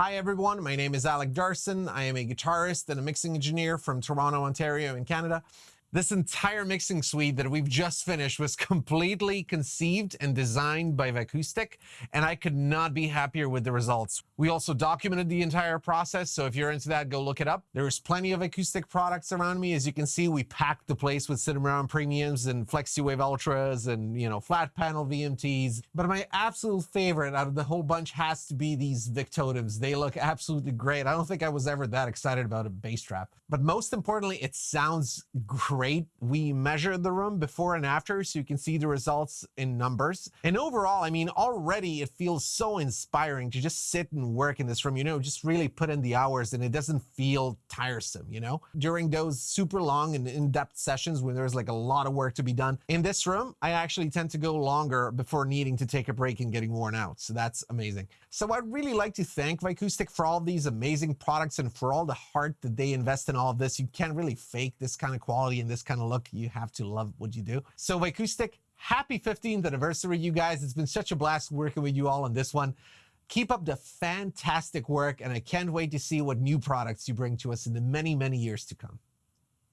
Hi everyone, my name is Alec Darson. I am a guitarist and a mixing engineer from Toronto, Ontario in Canada. This entire mixing suite that we've just finished was completely conceived and designed by Vicoustic, and I could not be happier with the results. We also documented the entire process, so if you're into that, go look it up. There's plenty of acoustic products around me. As you can see, we packed the place with Cinnamon Premiums and FlexiWave Ultras and, you know, flat panel VMTs. But my absolute favorite out of the whole bunch has to be these Vic Totems. They look absolutely great. I don't think I was ever that excited about a bass trap. But most importantly, it sounds great great. We measured the room before and after so you can see the results in numbers. And overall, I mean, already it feels so inspiring to just sit and work in this room, you know, just really put in the hours and it doesn't feel tiresome, you know? During those super long and in-depth sessions when there's like a lot of work to be done, in this room, I actually tend to go longer before needing to take a break and getting worn out. So that's amazing. So I'd really like to thank Vicoustic for all these amazing products and for all the heart that they invest in all of this. You can't really fake this kind of quality this kind of look, you have to love what you do. So Vicoustic, happy 15th anniversary, you guys. It's been such a blast working with you all on this one. Keep up the fantastic work, and I can't wait to see what new products you bring to us in the many, many years to come.